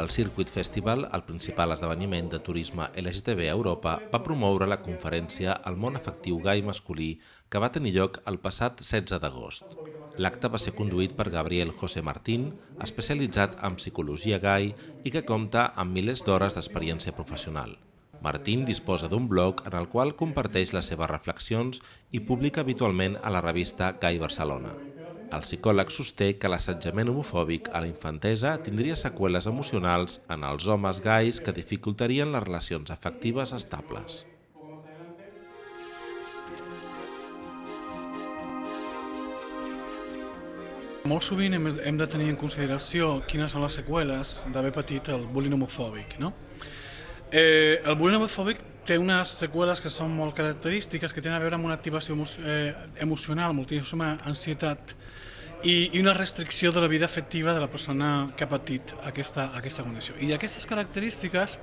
El Circuit Festival, el principal esdeveniment de turisme LGTB a Europa, va promoure la conferència El món afectiu gai masculí que va tenir lloc el passat 16 d'agost. L'acte va ser conduït per Gabriel José Martín, especialitzat en psicologia gai i que compta amb milers d'hores d'experiència professional. Martín disposa d'un blog en el qual comparteix les seves reflexions i publica habitualment a la revista Gai Barcelona. El psicòleg sosté que l'assetjament homofòbic a la infantesa tindria seqüeles emocionals en els homes gais que dificultarien les relacions afectives estables. Molt sovint hem, de tenir en consideració quines són les seqüeles d'haver patit el bullying homofòbic. No? Eh, el bullying homofòbic té unes seqüeles que són molt característiques, que tenen a veure amb una activació emo eh, emocional, moltíssima ansietat i, i una restricció de la vida afectiva de la persona que ha patit aquesta, aquesta condició. I aquestes característiques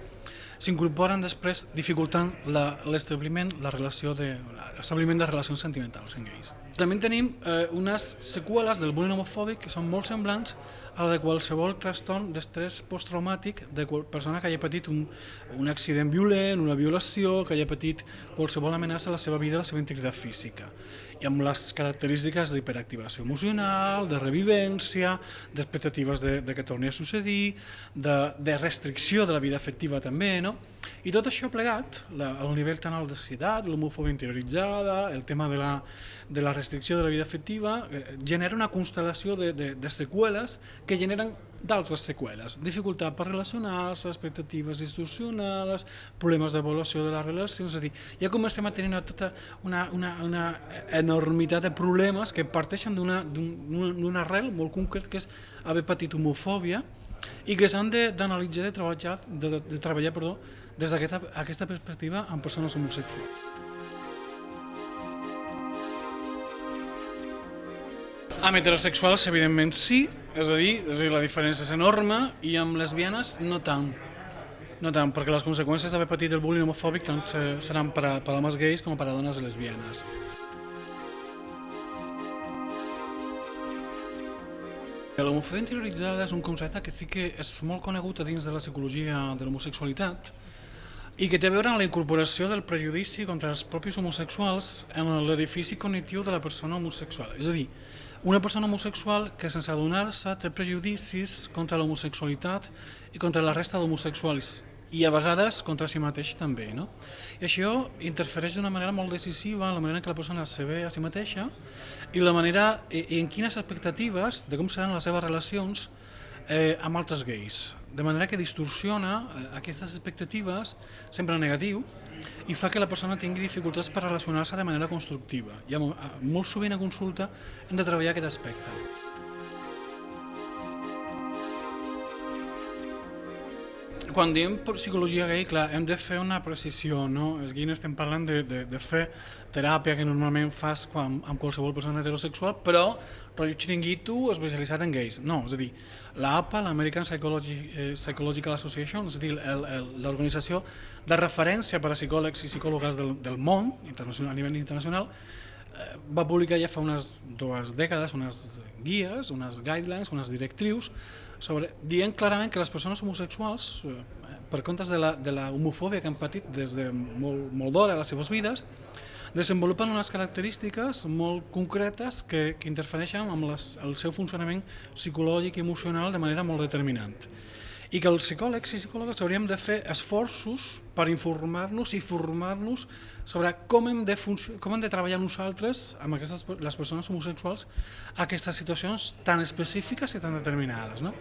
s'incorporen després dificultant l'establiment la, la relació de l'establiment de relacions sentimentals en gais. També tenim eh, unes seqüeles del bullying homofòbic que són molt semblants la de qualsevol trastorn d'estrès posttraumàtic de persona que hagi patit un, un accident violent, una violació, que hagi patit qualsevol amenaça a la seva vida, a la seva integritat física. I amb les característiques d'hiperactivació emocional, de revivència, d'expectatives de, de que torni a succedir, de, de restricció de la vida afectiva també, no? I tot això plegat, la, el nivell tan alt de societat, l'homofòbia interioritzada, el tema de la, de la restricció de la vida afectiva, eh, genera una constel·lació de, de, de seqüeles que generen d'altres seqüeles, dificultat per relacionar-se, expectatives distorsionades, problemes d'avaluació de les relacions, és a dir, ja comencem a tenir tota una, una, una enormitat de problemes que parteixen d'una arrel molt concret que és haver patit homofòbia i que s'han d'analitzar, de, de treballar, de, de treballar perdó, des d'aquesta aquesta perspectiva amb persones homosexuals. Amb heterosexuals, evidentment, sí, és a dir, és a dir, la diferència és enorme, i amb lesbianes no tant. No tant, perquè les conseqüències d'haver patit el bullying homofòbic tant seran per a, per a homes gais com per a dones lesbianes. L'homofòbia interioritzada és un concepte que sí que és molt conegut a dins de la psicologia de l'homosexualitat i que té a veure amb la incorporació del prejudici contra els propis homosexuals en l'edifici cognitiu de la persona homosexual. És a dir, una persona homosexual que sense adonar-se té prejudicis contra l'homosexualitat i contra la resta d'homosexuals i a vegades contra si mateix també. No? I això interfereix d'una manera molt decisiva en la manera en què la persona se ve a si mateixa i la manera i, en quines expectatives de com seran les seves relacions eh, amb altres gais. De manera que distorsiona eh, aquestes expectatives, sempre negatiu, i fa que la persona tingui dificultats per relacionar-se de manera constructiva. I molt sovint a consulta hem de treballar aquest aspecte. Quan diem psicologia gay, clar, hem de fer una precisió, no? És aquí no estem parlant de, de, de fer teràpia que normalment fas quan, amb qualsevol persona heterosexual, però rotllo xiringuito especialitzat en gais. No, és a dir, l'APA, l'American Psychology, eh, Psychological Association, és a dir, l'organització de referència per a psicòlegs i psicòlogues del, del món, internacional, a nivell internacional, eh, va publicar ja fa unes dues dècades unes guies, unes guidelines, unes directrius sobre, dient clarament que les persones homosexuals, eh, per comptes de la, de la homofòbia que han patit des de molt, molt d'hora a les seves vides, desenvolupen unes característiques molt concretes que, que interfereixen amb les, el seu funcionament psicològic i emocional de manera molt determinant i que els psicòlegs i psicòlogues hauríem de fer esforços per informar-nos i formar-nos sobre com hem, de com hem de treballar nosaltres amb aquestes, les persones homosexuals aquestes situacions tan específiques i tan determinades. No?